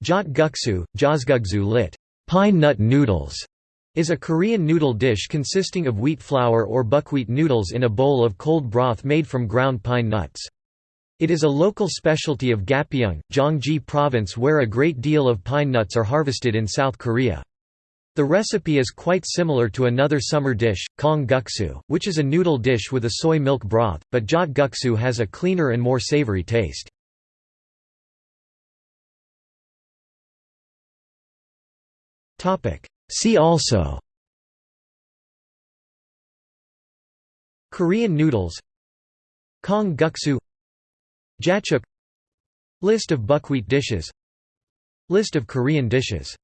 Jot guksu, josgugsu lit. Pine nut noodles, is a Korean noodle dish consisting of wheat flour or buckwheat noodles in a bowl of cold broth made from ground pine nuts. It is a local specialty of Gapyeong, Gyeonggi Province where a great deal of pine nuts are harvested in South Korea. The recipe is quite similar to another summer dish, kong guksu, which is a noodle dish with a soy milk broth, but jot guksu has a cleaner and more savory taste. See also. Korean noodles. Kong guksu. Jachuk. List of buckwheat dishes. List of Korean dishes